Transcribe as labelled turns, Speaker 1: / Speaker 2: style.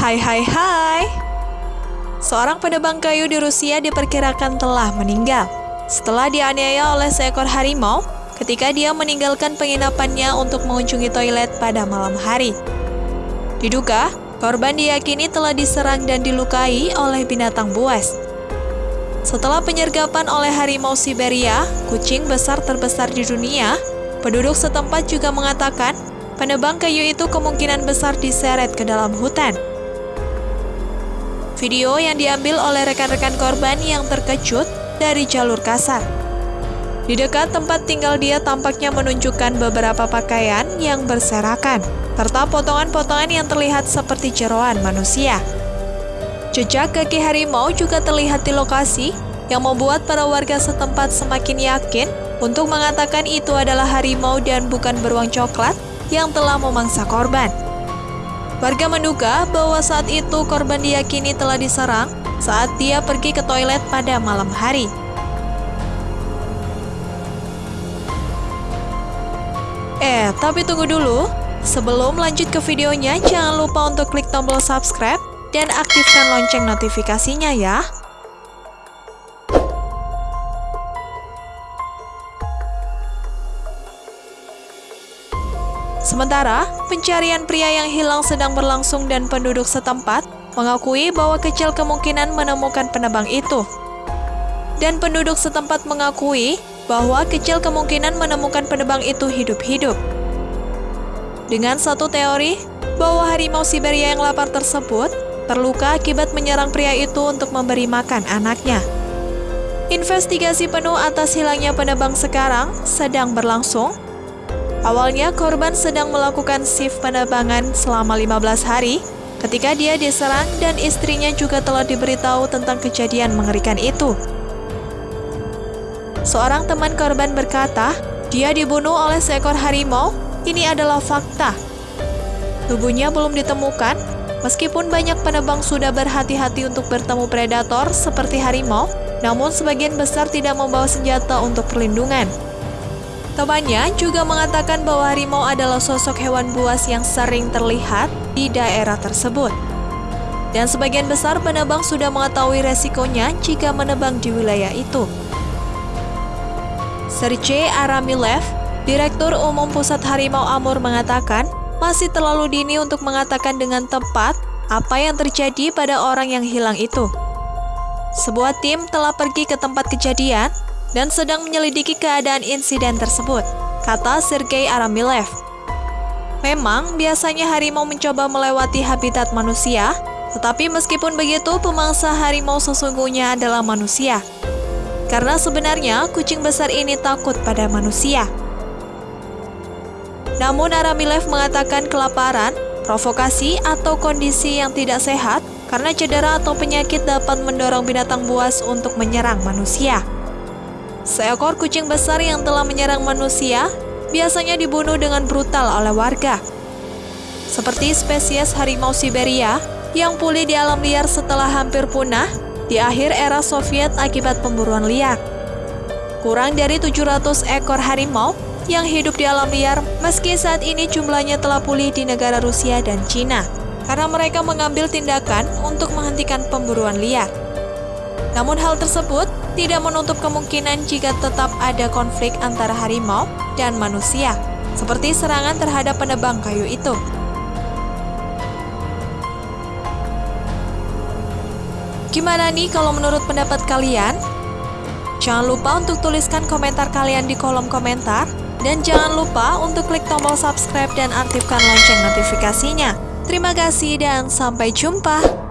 Speaker 1: Hai hai hai Seorang penebang kayu di Rusia diperkirakan telah meninggal setelah dianiaya oleh seekor harimau ketika dia meninggalkan penginapannya untuk mengunjungi toilet pada malam hari. Diduga, korban diyakini telah diserang dan dilukai oleh binatang buas. Setelah penyergapan oleh harimau Siberia, kucing besar terbesar di dunia, penduduk setempat juga mengatakan penebang kayu itu kemungkinan besar diseret ke dalam hutan. Video yang diambil oleh rekan-rekan korban yang terkejut dari jalur kasar. Di dekat tempat tinggal dia tampaknya menunjukkan beberapa pakaian yang berserakan, serta potongan-potongan yang terlihat seperti jeroan manusia. Jejak kaki harimau juga terlihat di lokasi yang membuat para warga setempat semakin yakin untuk mengatakan itu adalah harimau dan bukan beruang coklat yang telah memangsa korban. Warga menduga bahwa saat itu korban diyakini telah diserang saat dia pergi ke toilet pada malam hari. Eh, tapi tunggu dulu. Sebelum lanjut ke videonya, jangan lupa untuk klik tombol subscribe dan aktifkan lonceng notifikasinya ya. Sementara, pencarian pria yang hilang sedang berlangsung dan penduduk setempat mengakui bahwa kecil kemungkinan menemukan penebang itu. Dan penduduk setempat mengakui bahwa kecil kemungkinan menemukan penebang itu hidup-hidup. Dengan satu teori bahwa harimau Siberia yang lapar tersebut terluka akibat menyerang pria itu untuk memberi makan anaknya. Investigasi penuh atas hilangnya penebang sekarang sedang berlangsung Awalnya korban sedang melakukan shift penerbangan selama 15 hari ketika dia diserang dan istrinya juga telah diberitahu tentang kejadian mengerikan itu. Seorang teman korban berkata, dia dibunuh oleh seekor harimau, ini adalah fakta. Tubuhnya belum ditemukan, meskipun banyak penebang sudah berhati-hati untuk bertemu predator seperti harimau, namun sebagian besar tidak membawa senjata untuk perlindungan. Temannya juga mengatakan bahwa harimau adalah sosok hewan buas yang sering terlihat di daerah tersebut. Dan sebagian besar penebang sudah mengetahui resikonya jika menebang di wilayah itu. Sergei Aramilev, Direktur Umum Pusat Harimau Amur mengatakan, masih terlalu dini untuk mengatakan dengan tepat apa yang terjadi pada orang yang hilang itu. Sebuah tim telah pergi ke tempat kejadian dan sedang menyelidiki keadaan insiden tersebut, kata Sergei Aramilev. Memang, biasanya harimau mencoba melewati habitat manusia, tetapi meskipun begitu, pemangsa harimau sesungguhnya adalah manusia. Karena sebenarnya kucing besar ini takut pada manusia. Namun Aramilev mengatakan kelaparan, provokasi, atau kondisi yang tidak sehat karena cedera atau penyakit dapat mendorong binatang buas untuk menyerang manusia. Seekor kucing besar yang telah menyerang manusia biasanya dibunuh dengan brutal oleh warga. Seperti spesies harimau Siberia yang pulih di alam liar setelah hampir punah di akhir era Soviet akibat pemburuan liar. Kurang dari 700 ekor harimau yang hidup di alam liar meski saat ini jumlahnya telah pulih di negara Rusia dan Cina karena mereka mengambil tindakan untuk menghentikan pemburuan liar. Namun hal tersebut tidak menutup kemungkinan jika tetap ada konflik antara harimau dan manusia, seperti serangan terhadap penebang kayu itu. Gimana nih kalau menurut pendapat kalian? Jangan lupa untuk tuliskan komentar kalian di kolom komentar, dan jangan lupa untuk klik tombol subscribe dan aktifkan lonceng notifikasinya. Terima kasih dan sampai jumpa.